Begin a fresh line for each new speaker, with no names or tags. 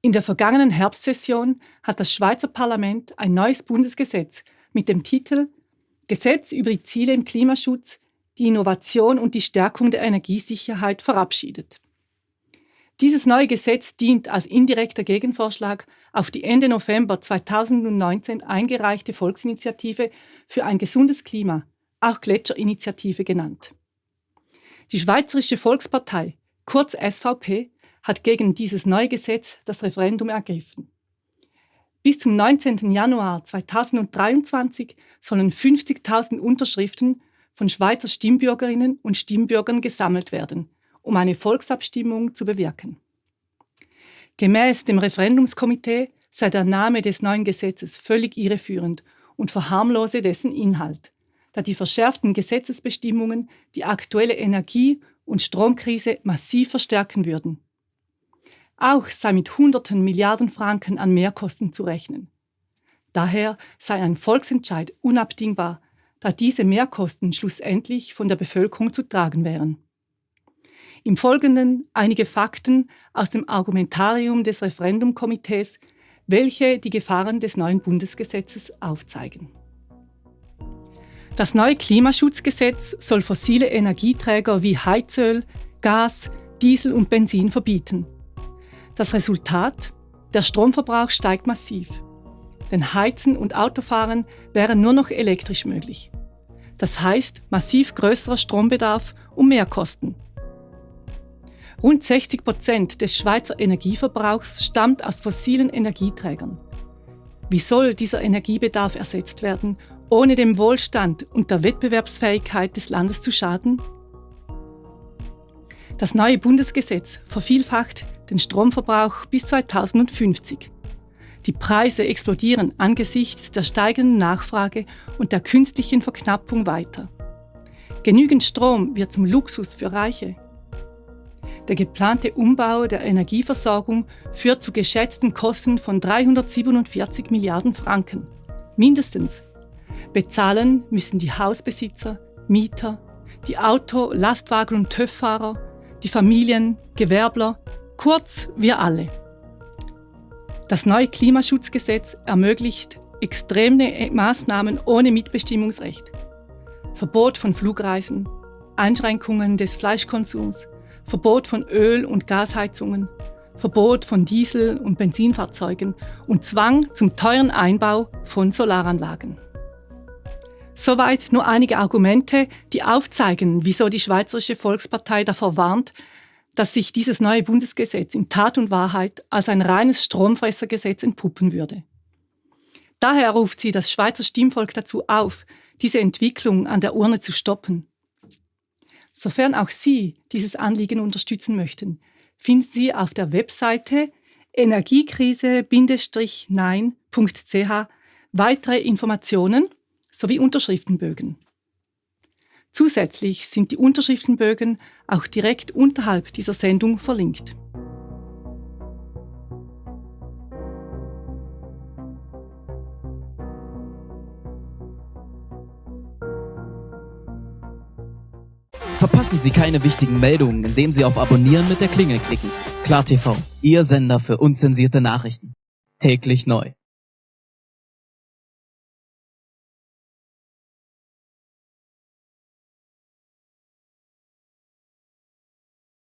In der vergangenen Herbstsession hat das Schweizer Parlament ein neues Bundesgesetz mit dem Titel Gesetz über die Ziele im Klimaschutz, die Innovation und die Stärkung der Energiesicherheit verabschiedet. Dieses neue Gesetz dient als indirekter Gegenvorschlag auf die Ende November 2019 eingereichte Volksinitiative für ein gesundes Klima, auch Gletscherinitiative genannt. Die Schweizerische Volkspartei, kurz SVP, hat gegen dieses neue Gesetz das Referendum ergriffen. Bis zum 19. Januar 2023 sollen 50.000 Unterschriften von Schweizer Stimmbürgerinnen und Stimmbürgern gesammelt werden, um eine Volksabstimmung zu bewirken. Gemäß dem Referendumskomitee sei der Name des neuen Gesetzes völlig irreführend und verharmlose dessen Inhalt, da die verschärften Gesetzesbestimmungen die aktuelle Energie- und Stromkrise massiv verstärken würden. Auch sei mit hunderten Milliarden Franken an Mehrkosten zu rechnen. Daher sei ein Volksentscheid unabdingbar, da diese Mehrkosten schlussendlich von der Bevölkerung zu tragen wären. Im Folgenden einige Fakten aus dem Argumentarium des Referendumkomitees, welche die Gefahren des neuen Bundesgesetzes aufzeigen. Das neue Klimaschutzgesetz soll fossile Energieträger wie Heizöl, Gas, Diesel und Benzin verbieten. Das Resultat? Der Stromverbrauch steigt massiv. Denn Heizen und Autofahren wären nur noch elektrisch möglich. Das heißt massiv größerer Strombedarf und Mehrkosten. Rund 60 Prozent des Schweizer Energieverbrauchs stammt aus fossilen Energieträgern. Wie soll dieser Energiebedarf ersetzt werden, ohne dem Wohlstand und der Wettbewerbsfähigkeit des Landes zu schaden? Das neue Bundesgesetz vervielfacht den Stromverbrauch bis 2050. Die Preise explodieren angesichts der steigenden Nachfrage und der künstlichen Verknappung weiter. Genügend Strom wird zum Luxus für Reiche. Der geplante Umbau der Energieversorgung führt zu geschätzten Kosten von 347 Milliarden Franken. Mindestens. Bezahlen müssen die Hausbesitzer, Mieter, die Auto-, Lastwagen- und TÜV-Fahrer, die Familien, Gewerbler, kurz wir alle. Das neue Klimaschutzgesetz ermöglicht extreme Maßnahmen ohne Mitbestimmungsrecht. Verbot von Flugreisen, Einschränkungen des Fleischkonsums, Verbot von Öl- und Gasheizungen, Verbot von Diesel- und Benzinfahrzeugen und Zwang zum teuren Einbau von Solaranlagen. Soweit nur einige Argumente, die aufzeigen, wieso die Schweizerische Volkspartei davor warnt, dass sich dieses neue Bundesgesetz in Tat und Wahrheit als ein reines Stromfressergesetz entpuppen würde. Daher ruft sie das Schweizer Stimmvolk dazu auf, diese Entwicklung an der Urne zu stoppen. Sofern auch Sie dieses Anliegen unterstützen möchten, finden Sie auf der Webseite energiekrise-nein.ch weitere Informationen sowie Unterschriftenbögen. Zusätzlich sind die Unterschriftenbögen auch direkt unterhalb dieser Sendung verlinkt.
Verpassen Sie keine wichtigen Meldungen, indem Sie auf Abonnieren mit der Klingel klicken. KlarTV, Ihr Sender für unzensierte Nachrichten. Täglich neu.